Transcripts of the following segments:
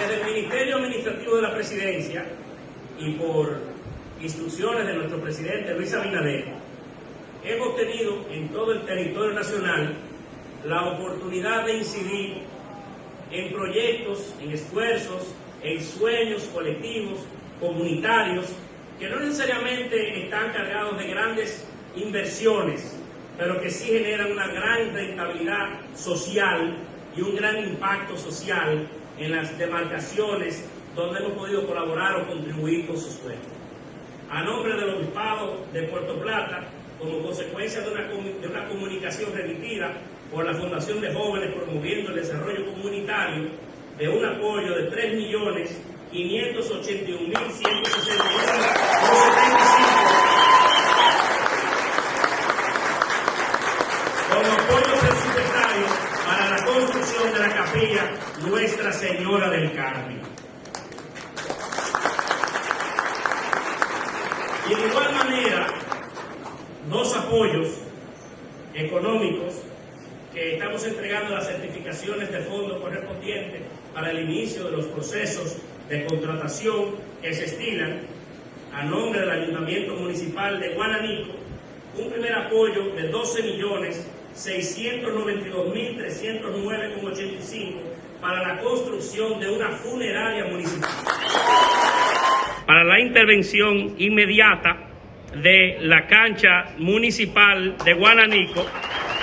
Desde el Ministerio Administrativo de la Presidencia y por instrucciones de nuestro presidente Luis Abinader, hemos tenido en todo el territorio nacional la oportunidad de incidir en proyectos, en esfuerzos, en sueños colectivos, comunitarios, que no necesariamente están cargados de grandes inversiones, pero que sí generan una gran rentabilidad social y un gran impacto social en las demarcaciones donde hemos podido colaborar o contribuir con sus sueños. A nombre del Obispado de Puerto Plata, como consecuencia de una, de una comunicación remitida por la Fundación de Jóvenes promoviendo el desarrollo comunitario de un apoyo de 3 Nuestra Señora del Carmen. Y de igual manera, dos apoyos económicos que estamos entregando las certificaciones de fondo correspondientes para el inicio de los procesos de contratación que se estilan a nombre del Ayuntamiento Municipal de Guananico, un primer apoyo de 12 millones 692.309,85 para la construcción de una funeraria municipal. Para la intervención inmediata de la cancha municipal de Guananico,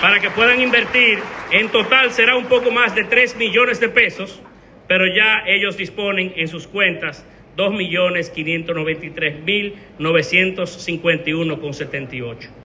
para que puedan invertir, en total será un poco más de 3 millones de pesos, pero ya ellos disponen en sus cuentas 2.593.951,78.